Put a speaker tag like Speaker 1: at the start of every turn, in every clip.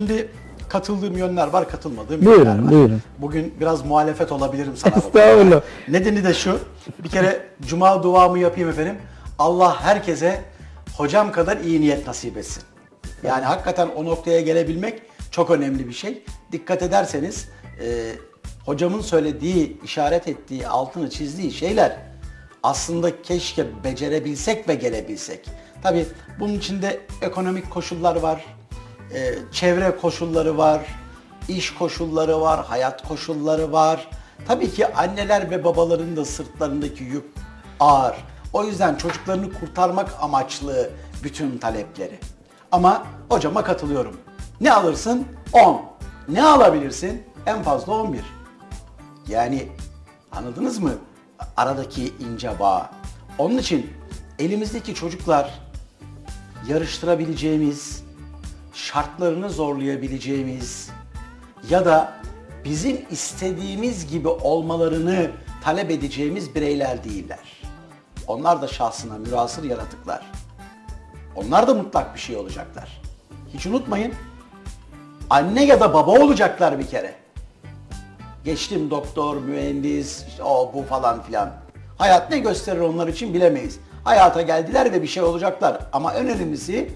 Speaker 1: Şimdi katıldığım yönler var, katılmadığım
Speaker 2: Buyurun,
Speaker 1: yönler var.
Speaker 2: buyurun.
Speaker 1: Bugün biraz muhalefet olabilirim sana.
Speaker 2: Estağfurullah.
Speaker 1: Nedeni de şu. Bir kere cuma duamı yapayım efendim. Allah herkese hocam kadar iyi niyet nasip etsin. Yani hakikaten o noktaya gelebilmek çok önemli bir şey. Dikkat ederseniz e, hocamın söylediği, işaret ettiği, altını çizdiği şeyler aslında keşke becerebilsek ve gelebilsek. Tabii bunun içinde ekonomik koşullar var, e, çevre koşulları var, iş koşulları var, hayat koşulları var. Tabii ki anneler ve babaların da sırtlarındaki yük ağır. O yüzden çocuklarını kurtarmak amaçlı bütün talepleri. Ama hocama katılıyorum. Ne alırsın? 10. Ne alabilirsin? En fazla 11. Yani anladınız mı? Aradaki ince bağ. Onun için elimizdeki çocuklar yarıştırabileceğimiz, şartlarını zorlayabileceğimiz ya da bizim istediğimiz gibi olmalarını talep edeceğimiz bireyler değiller. Onlar da şahsına mürasır yaratıklar. Onlar da mutlak bir şey olacaklar. Hiç unutmayın. Anne ya da baba olacaklar bir kere. Geçtim doktor, mühendis, işte o bu falan filan. Hayat ne gösterir onlar için bilemeyiz. Hayata geldiler ve bir şey olacaklar. Ama en önemlisi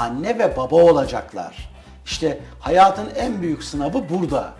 Speaker 1: anne ve baba olacaklar. İşte hayatın en büyük sınavı burada.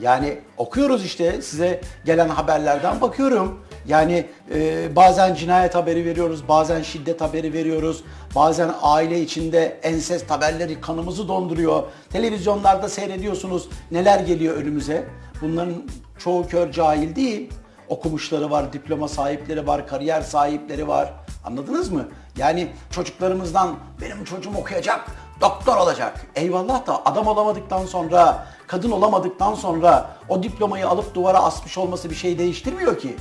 Speaker 1: Yani okuyoruz işte size gelen haberlerden bakıyorum. Yani e, bazen cinayet haberi veriyoruz, bazen şiddet haberi veriyoruz, bazen aile içinde ensest haberleri kanımızı donduruyor. Televizyonlarda seyrediyorsunuz neler geliyor önümüze. Bunların çoğu kör cahil değil. Okumuşları var, diploma sahipleri var, kariyer sahipleri var. Anladınız mı? Yani çocuklarımızdan benim çocuğum okuyacak, doktor olacak. Eyvallah da adam olamadıktan sonra, kadın olamadıktan sonra o diplomayı alıp duvara asmış olması bir şey değiştirmiyor ki.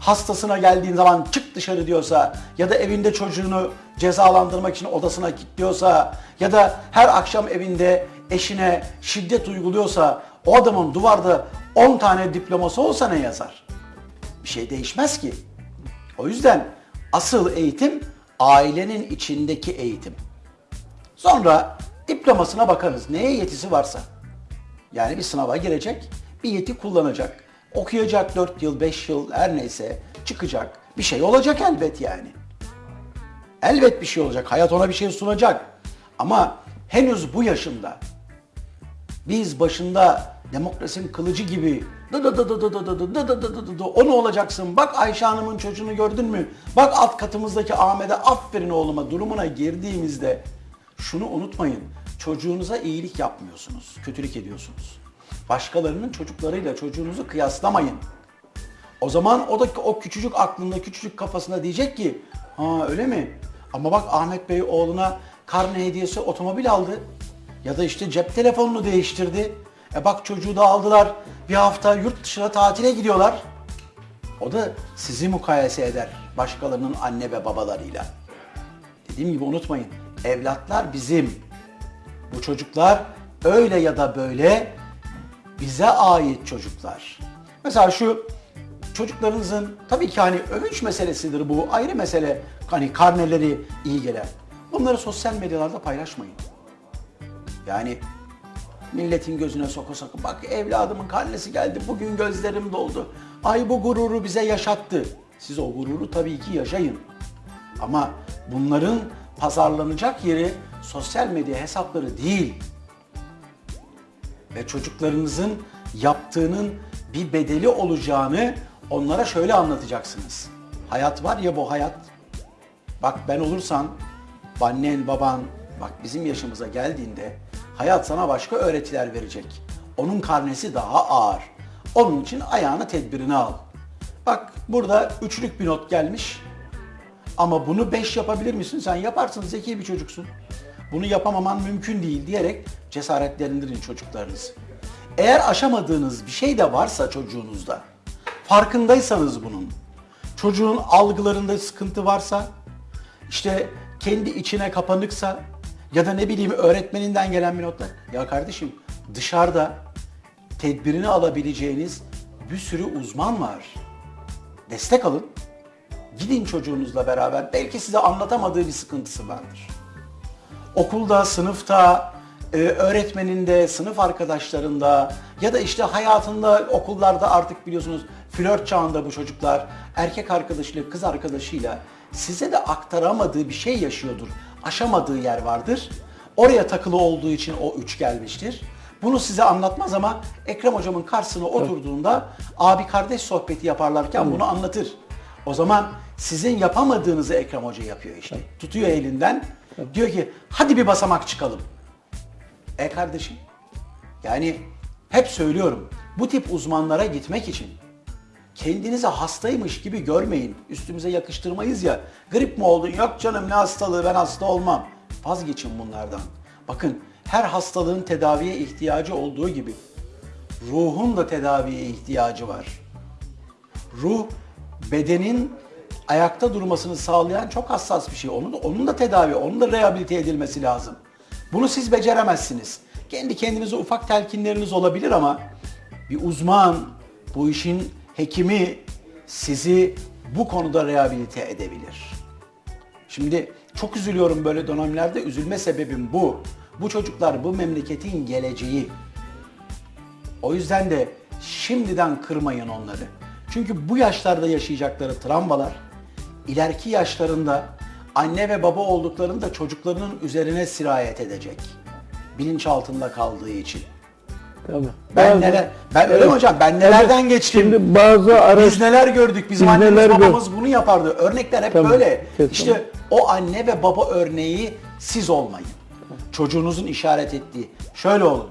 Speaker 1: Hastasına geldiğin zaman çık dışarı diyorsa ya da evinde çocuğunu cezalandırmak için odasına kilitliyorsa ya da her akşam evinde eşine şiddet uyguluyorsa o adamın duvarda 10 tane diploması olsa ne yazar? Bir şey değişmez ki. O yüzden asıl eğitim ailenin içindeki eğitim. Sonra diplomasına bakarız. Neye yetisi varsa. Yani bir sınava girecek, bir yeti kullanacak. Okuyacak 4 yıl, 5 yıl her neyse çıkacak. Bir şey olacak elbet yani. Elbet bir şey olacak. Hayat ona bir şey sunacak. Ama henüz bu yaşında biz başında demokrasinin kılıcı gibi dı dı dı dı dı dı dı dı dı dı dı dı dı o ne olacaksın? Bak Ayşe Hanım'ın çocuğunu gördün mü? Bak alt katımızdaki Ahmet'e aferin oğluma durumuna girdiğimizde şunu unutmayın. Çocuğunuza iyilik yapmıyorsunuz. Kötülük ediyorsunuz. Başkalarının çocuklarıyla çocuğunuzu kıyaslamayın. O zaman o da o küçücük aklında, küçücük kafasında diyecek ki ha öyle mi? Ama bak Ahmet Bey oğluna karne hediyesi otomobil aldı. Ya da işte cep telefonunu değiştirdi. E bak çocuğu da aldılar. Bir hafta yurt dışına tatile gidiyorlar. O da sizi mukayese eder başkalarının anne ve babalarıyla. Dediğim gibi unutmayın. Evlatlar bizim. Bu çocuklar öyle ya da böyle bize ait çocuklar. Mesela şu çocuklarınızın tabii ki hani övünç meselesidir bu ayrı mesele. Hani karneleri iyi gelen. Bunları sosyal medyalarda paylaşmayın. Yani milletin gözüne soka soka bak evladımın karnesi geldi bugün gözlerim doldu. Ay bu gururu bize yaşattı. Siz o gururu tabii ki yaşayın. Ama bunların pazarlanacak yeri sosyal medya hesapları değil. Ve çocuklarınızın yaptığının bir bedeli olacağını onlara şöyle anlatacaksınız. Hayat var ya bu hayat. Bak ben olursan annen baban bak bizim yaşımıza geldiğinde hayat sana başka öğretiler verecek. Onun karnesi daha ağır. Onun için ayağını tedbirini al. Bak burada üçlük bir not gelmiş. Ama bunu 5 yapabilir misin? Sen yaparsın, zeki bir çocuksun. Bunu yapamaman mümkün değil diyerek cesaretlendirin çocuklarınızı. Eğer aşamadığınız bir şey de varsa çocuğunuzda, farkındaysanız bunun, çocuğun algılarında sıkıntı varsa, işte kendi içine kapanıksa ya da ne bileyim öğretmeninden gelen bir notla, ya kardeşim dışarıda tedbirini alabileceğiniz bir sürü uzman var. Destek alın. Gidin çocuğunuzla beraber. Belki size anlatamadığı bir sıkıntısı vardır. Okulda, sınıfta, e, öğretmeninde, sınıf arkadaşlarında ya da işte hayatında okullarda artık biliyorsunuz flört çağında bu çocuklar erkek arkadaşıyla kız arkadaşıyla size de aktaramadığı bir şey yaşıyordur. Aşamadığı yer vardır. Oraya takılı olduğu için o üç gelmiştir. Bunu size anlatmaz ama Ekrem hocamın karşısına oturduğunda abi kardeş sohbeti yaparlarken bunu anlatır. O zaman sizin yapamadığınızı Ekrem Hoca yapıyor işte. Tutuyor elinden. Diyor ki hadi bir basamak çıkalım. E kardeşim yani hep söylüyorum bu tip uzmanlara gitmek için kendinizi hastaymış gibi görmeyin. Üstümüze yakıştırmayız ya. Grip mi oldun? Yok canım ne hastalığı ben hasta olmam. Vazgeçin bunlardan. Bakın her hastalığın tedaviye ihtiyacı olduğu gibi ruhun da tedaviye ihtiyacı var. Ruh bedenin ayakta durmasını sağlayan çok hassas bir şey. Onun onun da tedavi, onun da rehabilite edilmesi lazım. Bunu siz beceremezsiniz. Kendi kendinize ufak telkinleriniz olabilir ama bir uzman, bu işin hekimi sizi bu konuda rehabilite edebilir. Şimdi çok üzülüyorum böyle dönemlerde. Üzülme sebebim bu. Bu çocuklar bu memleketin geleceği. O yüzden de şimdiden kırmayın onları. Çünkü bu yaşlarda yaşayacakları travmalar ileriki yaşlarında anne ve baba olduklarında çocuklarının üzerine sirayet edecek. Bilinç altında kaldığı için.
Speaker 2: Tabii.
Speaker 1: Ben
Speaker 2: Bazı-
Speaker 1: neler ben öyle
Speaker 2: Evet.
Speaker 1: hocam? Ben nelerden
Speaker 2: Evet.
Speaker 1: geçtim.
Speaker 2: Şimdi bazı araç
Speaker 1: Biz neler gördük? Bizim
Speaker 2: Biz
Speaker 1: annemiz
Speaker 2: neler gör-
Speaker 1: babamız bunu yapardı. Örnekler hep
Speaker 2: Tamam,
Speaker 1: böyle.
Speaker 2: kesin.
Speaker 1: İşte o anne ve baba örneği siz olmayın. Çocuğunuzun işaret ettiği. Şöyle olun.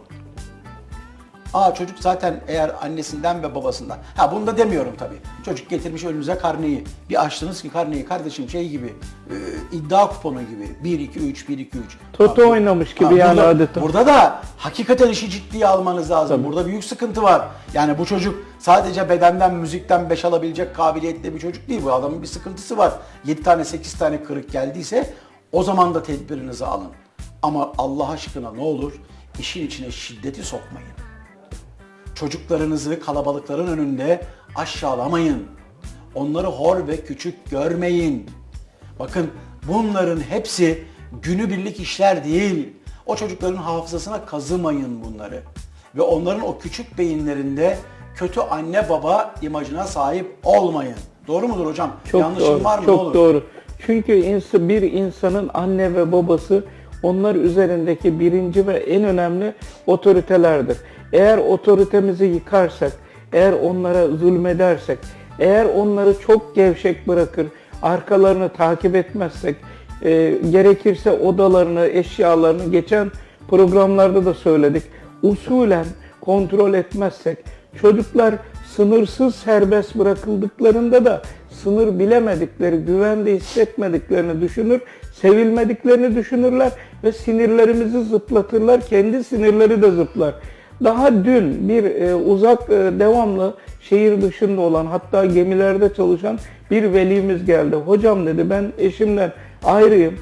Speaker 1: Aa çocuk zaten eğer annesinden ve babasından. Ha bunu da demiyorum tabii. Çocuk getirmiş önünüze karneyi. Bir açtınız ki karneyi kardeşim şey gibi e, iddia kuponu gibi. 1 2 3 1 2 3.
Speaker 2: Toto oynamış gibi yani
Speaker 1: burada,
Speaker 2: adeta.
Speaker 1: Burada da hakikaten işi ciddiye almanız lazım.
Speaker 2: Tabii.
Speaker 1: Burada büyük sıkıntı var. Yani bu çocuk sadece bedenden, müzikten beş alabilecek kabiliyette bir çocuk değil. Bu adamın bir sıkıntısı var. 7 tane 8 tane kırık geldiyse o zaman da tedbirinizi alın. Ama Allah aşkına ne olur işin içine şiddeti sokmayın. Çocuklarınızı kalabalıkların önünde aşağılamayın. Onları hor ve küçük görmeyin. Bakın bunların hepsi günübirlik işler değil. O çocukların hafızasına kazımayın bunları. Ve onların o küçük beyinlerinde kötü anne baba imajına sahip olmayın. Doğru mudur hocam?
Speaker 2: Çok
Speaker 1: Yanlışım
Speaker 2: doğru.
Speaker 1: var mı?
Speaker 2: Çok
Speaker 1: olur?
Speaker 2: doğru. Çünkü bir insanın anne ve babası onlar üzerindeki birinci ve en önemli otoritelerdir. Eğer otoritemizi yıkarsak, eğer onlara zulmedersek, eğer onları çok gevşek bırakır, arkalarını takip etmezsek, e, gerekirse odalarını, eşyalarını geçen programlarda da söyledik. Usulen kontrol etmezsek, çocuklar sınırsız serbest bırakıldıklarında da sınır bilemedikleri, güvende hissetmediklerini düşünür, sevilmediklerini düşünürler ve sinirlerimizi zıplatırlar, kendi sinirleri de zıplar. Daha dün bir e, uzak e, devamlı şehir dışında olan hatta gemilerde çalışan bir velimiz geldi. Hocam dedi ben eşimden ayrıyım.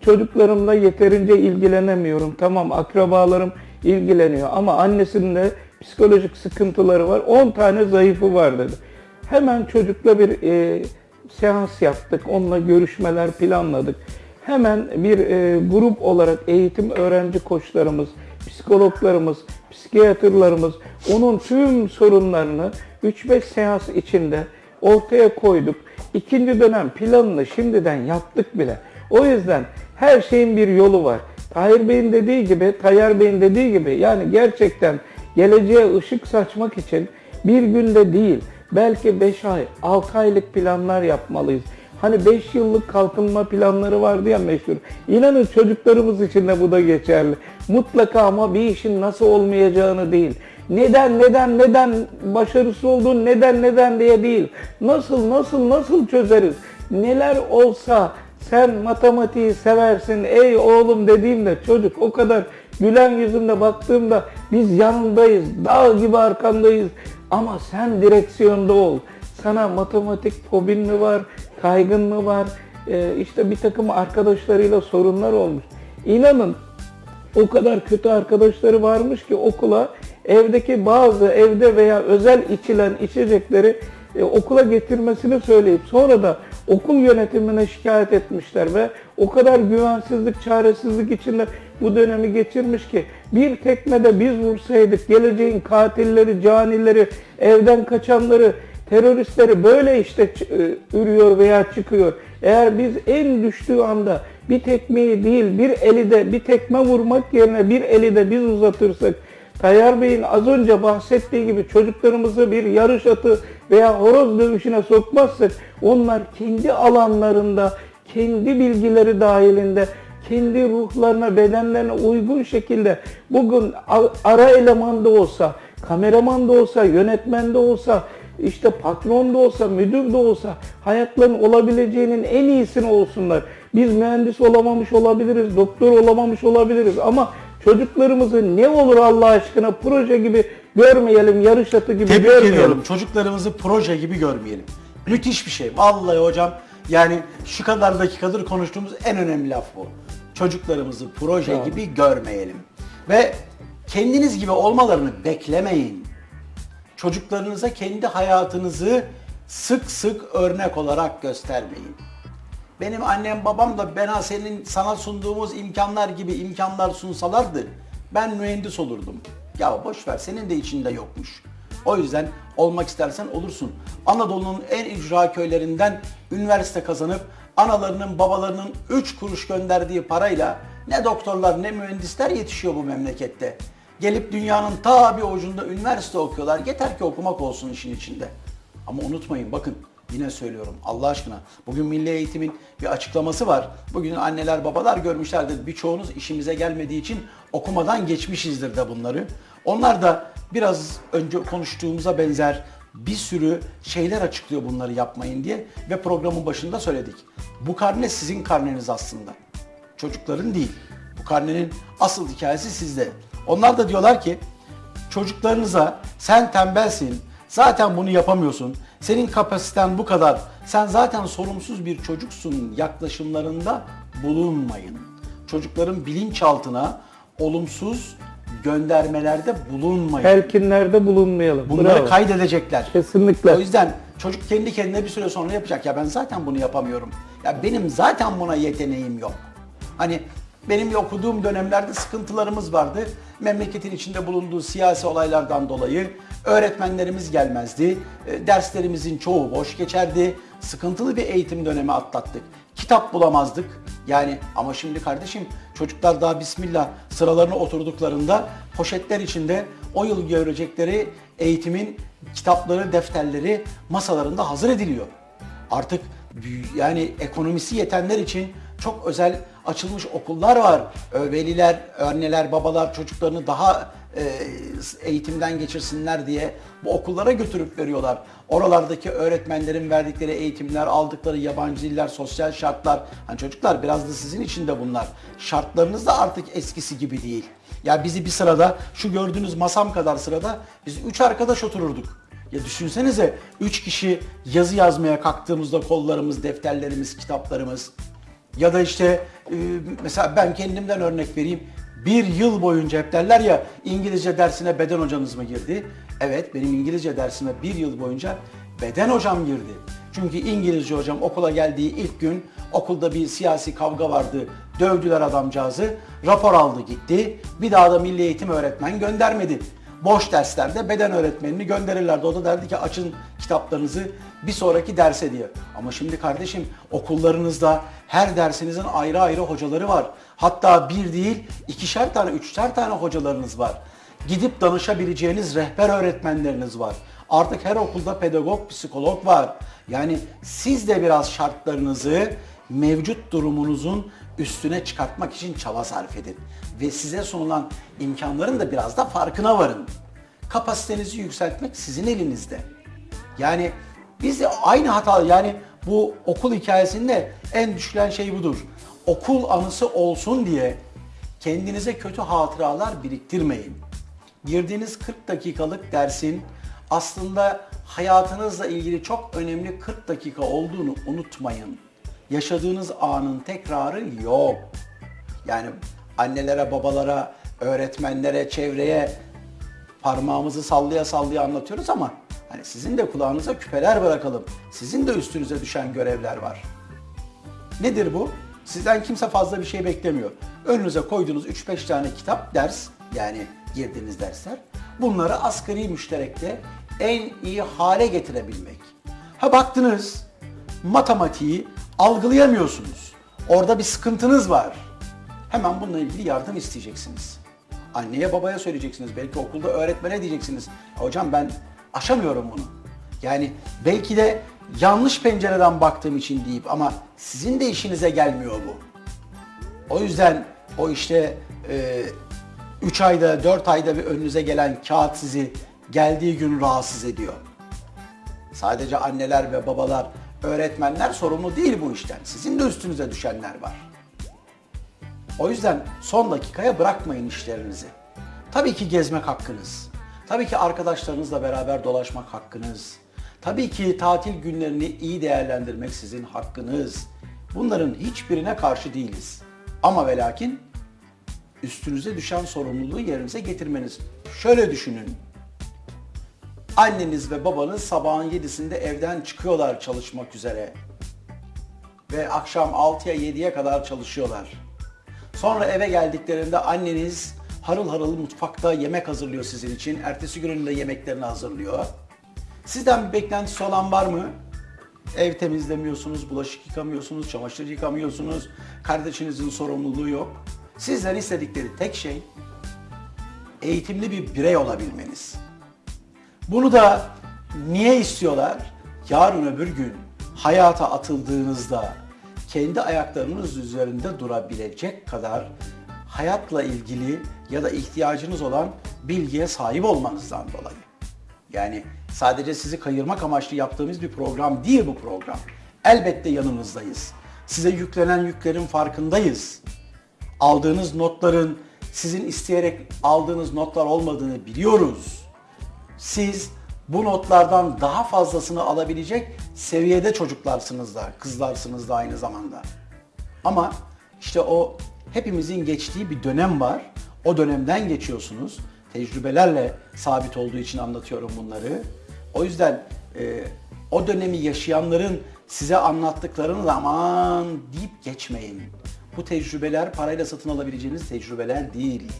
Speaker 2: Çocuklarımla yeterince ilgilenemiyorum. Tamam akrabalarım ilgileniyor ama annesinin de psikolojik sıkıntıları var. 10 tane zayıfı var dedi. Hemen çocukla bir e, seans yaptık. Onunla görüşmeler planladık. Hemen bir e, grup olarak eğitim öğrenci koçlarımız, psikologlarımız, psikiyatrlarımız onun tüm sorunlarını 3-5 seans içinde ortaya koyduk. İkinci dönem planını şimdiden yaptık bile. O yüzden her şeyin bir yolu var. Tahir Bey'in dediği gibi, Tayyar Bey'in dediği gibi yani gerçekten geleceğe ışık saçmak için bir günde değil, belki 5 ay, 6 aylık planlar yapmalıyız. Hani 5 yıllık kalkınma planları vardı ya meşhur. İnanın çocuklarımız için de bu da geçerli. Mutlaka ama bir işin nasıl olmayacağını değil. Neden, neden, neden başarısız olduğun neden, neden diye değil. Nasıl, nasıl, nasıl çözeriz? Neler olsa sen matematiği seversin ey oğlum dediğimde çocuk o kadar gülen yüzünde baktığımda biz yanındayız, dağ gibi arkandayız. Ama sen direksiyonda ol. Sana matematik fobin mi var, kaygın mı var, ee, işte bir takım arkadaşlarıyla sorunlar olmuş. İnanın o kadar kötü arkadaşları varmış ki okula evdeki bazı evde veya özel içilen içecekleri e, okula getirmesini söyleyip sonra da okul yönetimine şikayet etmişler ve o kadar güvensizlik, çaresizlik içinde bu dönemi geçirmiş ki bir tekmede biz vursaydık geleceğin katilleri, canileri, evden kaçanları, teröristleri böyle işte e, ürüyor veya çıkıyor. Eğer biz en düştüğü anda bir tekmeyi değil bir eli de bir tekme vurmak yerine bir eli de biz uzatırsak Tayyar Bey'in az önce bahsettiği gibi çocuklarımızı bir yarış atı veya horoz dövüşüne sokmazsak onlar kendi alanlarında, kendi bilgileri dahilinde, kendi ruhlarına, bedenlerine uygun şekilde bugün ara eleman da olsa, kameraman da olsa, yönetmen de olsa, işte patron da olsa, müdür de olsa hayatların olabileceğinin en iyisini olsunlar. Biz mühendis olamamış olabiliriz, doktor olamamış olabiliriz ama çocuklarımızı ne olur Allah aşkına proje gibi görmeyelim, yarış atı gibi
Speaker 1: Tebrik
Speaker 2: görmeyelim.
Speaker 1: ediyorum. Çocuklarımızı proje gibi görmeyelim. Müthiş bir şey. Vallahi hocam yani şu kadar dakikadır konuştuğumuz en önemli laf bu. Çocuklarımızı proje
Speaker 2: Bravo.
Speaker 1: gibi görmeyelim. Ve kendiniz gibi olmalarını beklemeyin. Çocuklarınıza kendi hayatınızı sık sık örnek olarak göstermeyin. Benim annem babam da bana senin sana sunduğumuz imkanlar gibi imkanlar sunsalardı ben mühendis olurdum. Ya boş ver senin de içinde yokmuş. O yüzden olmak istersen olursun. Anadolu'nun en icra köylerinden üniversite kazanıp analarının babalarının 3 kuruş gönderdiği parayla ne doktorlar ne mühendisler yetişiyor bu memlekette. Gelip dünyanın ta bir ucunda üniversite okuyorlar. Yeter ki okumak olsun işin içinde. Ama unutmayın bakın yine söylüyorum Allah aşkına. Bugün Milli Eğitim'in bir açıklaması var. Bugün anneler babalar görmüşlerdir. Birçoğunuz işimize gelmediği için okumadan geçmişizdir de bunları. Onlar da biraz önce konuştuğumuza benzer bir sürü şeyler açıklıyor bunları yapmayın diye ve programın başında söyledik. Bu karne sizin karneniz aslında. Çocukların değil. Bu karnenin asıl hikayesi sizde. Onlar da diyorlar ki çocuklarınıza sen tembelsin, zaten bunu yapamıyorsun, senin kapasiten bu kadar, sen zaten sorumsuz bir çocuksun yaklaşımlarında bulunmayın. Çocukların bilinçaltına olumsuz göndermelerde bulunmayın.
Speaker 2: Telkinlerde bulunmayalım.
Speaker 1: Bunları
Speaker 2: Bravo.
Speaker 1: kaydedecekler.
Speaker 2: Kesinlikle.
Speaker 1: O yüzden çocuk kendi kendine bir süre sonra yapacak. Ya ben zaten bunu yapamıyorum. Ya benim zaten buna yeteneğim yok. Hani benim okuduğum dönemlerde sıkıntılarımız vardı. Memleketin içinde bulunduğu siyasi olaylardan dolayı öğretmenlerimiz gelmezdi. E, Derslerimizin çoğu boş geçerdi. Sıkıntılı bir eğitim dönemi atlattık. Kitap bulamazdık. Yani ama şimdi kardeşim çocuklar daha bismillah sıralarına oturduklarında poşetler içinde o yıl görecekleri eğitimin kitapları, defterleri masalarında hazır ediliyor. Artık yani ekonomisi yetenler için çok özel açılmış okullar var. Ö- Veliler, anneler, babalar çocuklarını daha e, eğitimden geçirsinler diye bu okullara götürüp veriyorlar. Oralardaki öğretmenlerin verdikleri eğitimler, aldıkları yabancı diller, sosyal şartlar. Hani çocuklar biraz da sizin için de bunlar. Şartlarınız da artık eskisi gibi değil. Ya bizi bir sırada şu gördüğünüz masam kadar sırada biz üç arkadaş otururduk. Ya düşünsenize 3 kişi yazı yazmaya kalktığımızda kollarımız, defterlerimiz, kitaplarımız ya da işte e, mesela ben kendimden örnek vereyim. Bir yıl boyunca hep derler ya İngilizce dersine beden hocanız mı girdi? Evet benim İngilizce dersime bir yıl boyunca beden hocam girdi. Çünkü İngilizce hocam okula geldiği ilk gün okulda bir siyasi kavga vardı. Dövdüler adamcağızı. Rapor aldı gitti. Bir daha da milli eğitim öğretmen göndermedi boş derslerde beden öğretmenini gönderirlerdi. O da derdi ki açın kitaplarınızı bir sonraki derse diye. Ama şimdi kardeşim okullarınızda her dersinizin ayrı ayrı hocaları var. Hatta bir değil ikişer tane, üçer tane hocalarınız var. Gidip danışabileceğiniz rehber öğretmenleriniz var. Artık her okulda pedagog, psikolog var. Yani siz de biraz şartlarınızı mevcut durumunuzun üstüne çıkartmak için çaba sarf edin. Ve size sunulan imkanların da biraz da farkına varın. Kapasitenizi yükseltmek sizin elinizde. Yani biz de aynı hata yani bu okul hikayesinde en düşülen şey budur. Okul anısı olsun diye kendinize kötü hatıralar biriktirmeyin. Girdiğiniz 40 dakikalık dersin aslında hayatınızla ilgili çok önemli 40 dakika olduğunu unutmayın. Yaşadığınız anın tekrarı yok. Yani annelere, babalara, öğretmenlere, çevreye parmağımızı sallaya sallaya anlatıyoruz ama hani sizin de kulağınıza küpeler bırakalım. Sizin de üstünüze düşen görevler var. Nedir bu? Sizden kimse fazla bir şey beklemiyor. Önünüze koyduğunuz 3-5 tane kitap, ders yani girdiğiniz dersler. Bunları asgari müşterekte en iyi hale getirebilmek. Ha baktınız matematiği algılayamıyorsunuz. Orada bir sıkıntınız var. Hemen bununla ilgili yardım isteyeceksiniz. Anneye babaya söyleyeceksiniz. Belki okulda öğretmene diyeceksiniz. Hocam ben aşamıyorum bunu. Yani belki de yanlış pencereden baktığım için deyip ama sizin de işinize gelmiyor bu. O yüzden o işte 3 ayda 4 ayda bir önünüze gelen kağıt sizi geldiği gün rahatsız ediyor. Sadece anneler ve babalar, öğretmenler sorumlu değil bu işten. Sizin de üstünüze düşenler var. O yüzden son dakikaya bırakmayın işlerinizi. Tabii ki gezmek hakkınız. Tabii ki arkadaşlarınızla beraber dolaşmak hakkınız. Tabii ki tatil günlerini iyi değerlendirmek sizin hakkınız. Bunların hiçbirine karşı değiliz. Ama ve lakin üstünüze düşen sorumluluğu yerinize getirmeniz. Şöyle düşünün. Anneniz ve babanız sabahın 7'sinde evden çıkıyorlar çalışmak üzere. Ve akşam 6'ya 7'ye kadar çalışıyorlar. Sonra eve geldiklerinde anneniz harıl harıl mutfakta yemek hazırlıyor sizin için. Ertesi günün de yemeklerini hazırlıyor. Sizden bir beklentisi olan var mı? Ev temizlemiyorsunuz, bulaşık yıkamıyorsunuz, çamaşır yıkamıyorsunuz. Kardeşinizin sorumluluğu yok. Sizden istedikleri tek şey eğitimli bir birey olabilmeniz. Bunu da niye istiyorlar? Yarın öbür gün hayata atıldığınızda kendi ayaklarınız üzerinde durabilecek kadar hayatla ilgili ya da ihtiyacınız olan bilgiye sahip olmanızdan dolayı. Yani sadece sizi kayırmak amaçlı yaptığımız bir program değil bu program. Elbette yanınızdayız. Size yüklenen yüklerin farkındayız. Aldığınız notların sizin isteyerek aldığınız notlar olmadığını biliyoruz. Siz bu notlardan daha fazlasını alabilecek seviyede çocuklarsınız da, kızlarsınız da aynı zamanda. Ama işte o hepimizin geçtiği bir dönem var. O dönemden geçiyorsunuz. Tecrübelerle sabit olduğu için anlatıyorum bunları. O yüzden e, o dönemi yaşayanların size anlattıklarını aman deyip geçmeyin. Bu tecrübeler parayla satın alabileceğiniz tecrübeler değil.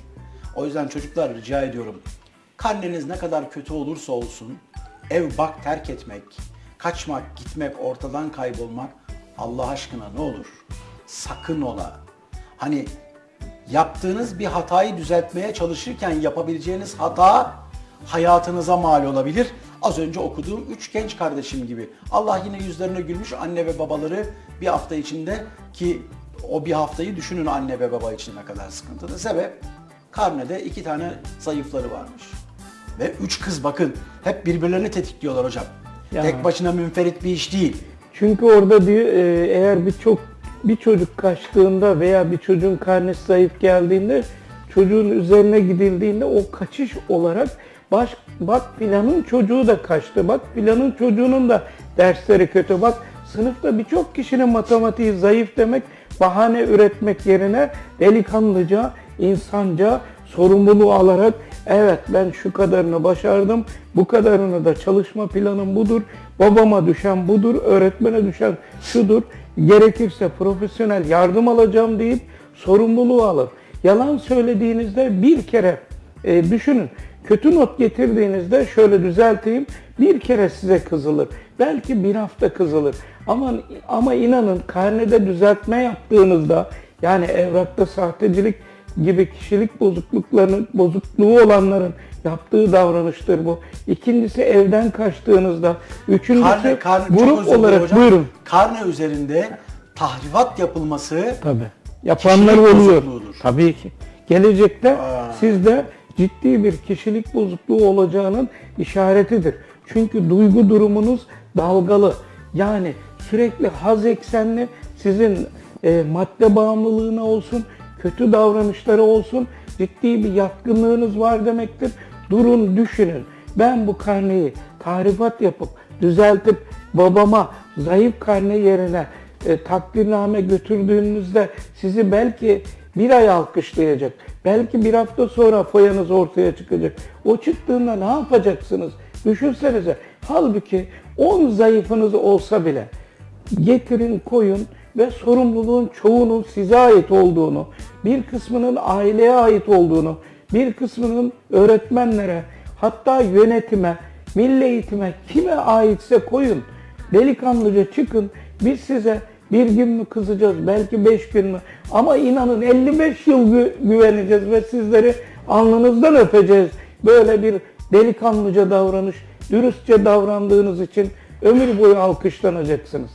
Speaker 1: O yüzden çocuklar rica ediyorum. Karneniz ne kadar kötü olursa olsun ev bak terk etmek, kaçmak, gitmek, ortadan kaybolmak Allah aşkına ne olur? Sakın ola. Hani yaptığınız bir hatayı düzeltmeye çalışırken yapabileceğiniz hata hayatınıza mal olabilir. Az önce okuduğum üç genç kardeşim gibi. Allah yine yüzlerine gülmüş anne ve babaları bir hafta içinde ki o bir haftayı düşünün anne ve baba için ne kadar sıkıntılı. Sebep karnede iki tane zayıfları varmış. Ve üç kız bakın hep birbirlerini tetikliyorlar hocam.
Speaker 2: Ya.
Speaker 1: Tek başına münferit bir iş değil.
Speaker 2: Çünkü orada diyor e, eğer bir çok bir çocuk kaçtığında veya bir çocuğun karnesi zayıf geldiğinde çocuğun üzerine gidildiğinde o kaçış olarak baş, bak filanın çocuğu da kaçtı. Bak filanın çocuğunun da dersleri kötü. Bak sınıfta birçok kişinin matematiği zayıf demek bahane üretmek yerine delikanlıca, insanca sorumluluğu alarak evet ben şu kadarını başardım, bu kadarını da çalışma planım budur, babama düşen budur, öğretmene düşen şudur, gerekirse profesyonel yardım alacağım deyip sorumluluğu alır. Yalan söylediğinizde bir kere e, düşünün, kötü not getirdiğinizde şöyle düzelteyim, bir kere size kızılır. Belki bir hafta kızılır. Ama, ama inanın karnede düzeltme yaptığınızda yani evrakta sahtecilik gibi kişilik bozukluklarının bozukluğu olanların yaptığı davranıştır bu. İkincisi evden kaçtığınızda, üçüncüsü
Speaker 1: Karne, karne,
Speaker 2: grup olarak
Speaker 1: hocam.
Speaker 2: buyurun.
Speaker 1: Karne üzerinde tahrifat yapılması
Speaker 2: Tabii. Yapanlar oluyor. Tabii ki. Gelecekte
Speaker 1: Aa.
Speaker 2: sizde ciddi bir kişilik bozukluğu olacağının işaretidir. Çünkü duygu durumunuz dalgalı. Yani sürekli haz eksenli sizin e, madde bağımlılığına olsun, kötü davranışları olsun ciddi bir yatkınlığınız var demektir. Durun düşünün. Ben bu karneyi tahrifat yapıp düzeltip babama zayıf karne yerine e, takdirname götürdüğünüzde sizi belki bir ay alkışlayacak. Belki bir hafta sonra foyanız ortaya çıkacak. O çıktığında ne yapacaksınız? Düşünsenize. Halbuki 10 zayıfınız olsa bile getirin koyun ve sorumluluğun çoğunun size ait olduğunu, bir kısmının aileye ait olduğunu, bir kısmının öğretmenlere, hatta yönetime, milli eğitime kime aitse koyun. Delikanlıca çıkın. Biz size bir gün mü kızacağız, belki beş gün mü? Ama inanın 55 yıl gü- güveneceğiz ve sizleri alnınızdan öpeceğiz. Böyle bir delikanlıca davranış, dürüstçe davrandığınız için ömür boyu alkışlanacaksınız.